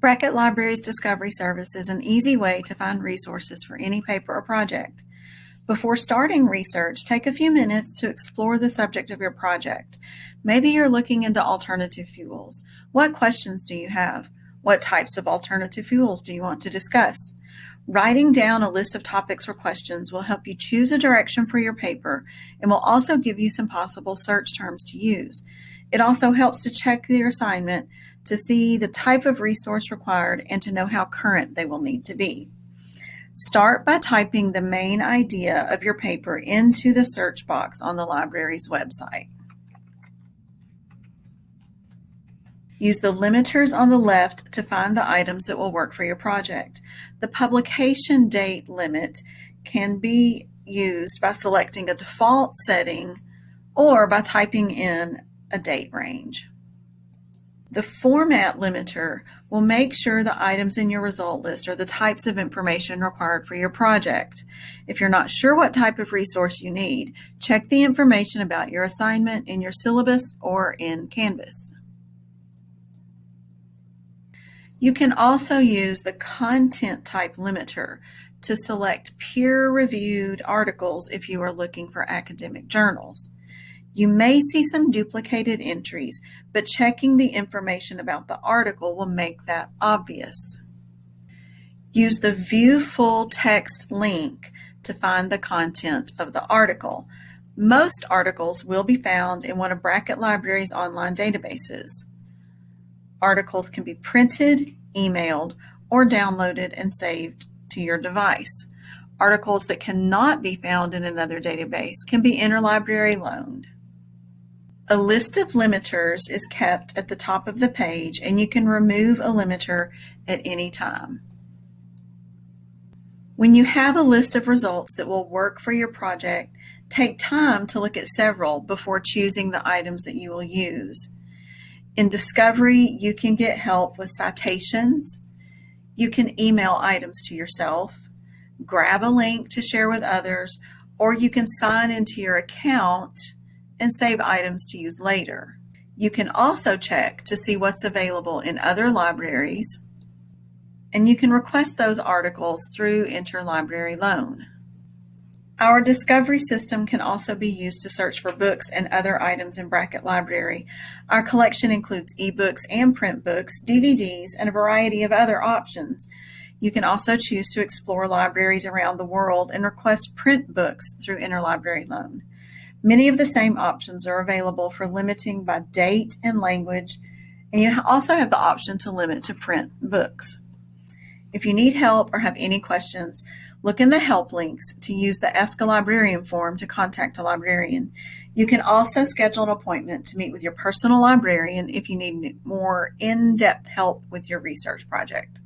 Brackett Libraries Discovery Service is an easy way to find resources for any paper or project. Before starting research, take a few minutes to explore the subject of your project. Maybe you're looking into alternative fuels. What questions do you have? What types of alternative fuels do you want to discuss? Writing down a list of topics or questions will help you choose a direction for your paper and will also give you some possible search terms to use. It also helps to check your assignment to see the type of resource required and to know how current they will need to be. Start by typing the main idea of your paper into the search box on the library's website. Use the limiters on the left to find the items that will work for your project. The publication date limit can be used by selecting a default setting or by typing in a date range. The format limiter will make sure the items in your result list are the types of information required for your project. If you're not sure what type of resource you need, check the information about your assignment in your syllabus or in Canvas. You can also use the content type limiter to select peer-reviewed articles if you are looking for academic journals. You may see some duplicated entries, but checking the information about the article will make that obvious. Use the View Full Text link to find the content of the article. Most articles will be found in one of Brackett Library's online databases. Articles can be printed, emailed, or downloaded and saved to your device. Articles that cannot be found in another database can be interlibrary loaned. A list of limiters is kept at the top of the page and you can remove a limiter at any time. When you have a list of results that will work for your project, take time to look at several before choosing the items that you will use. In Discovery, you can get help with citations. You can email items to yourself, grab a link to share with others, or you can sign into your account and save items to use later. You can also check to see what's available in other libraries, and you can request those articles through Interlibrary Loan. Our discovery system can also be used to search for books and other items in Brackett Library. Our collection includes ebooks and print books, DVDs, and a variety of other options. You can also choose to explore libraries around the world and request print books through Interlibrary Loan. Many of the same options are available for limiting by date and language, and you also have the option to limit to print books. If you need help or have any questions, look in the help links to use the Ask a Librarian form to contact a librarian. You can also schedule an appointment to meet with your personal librarian if you need more in-depth help with your research project.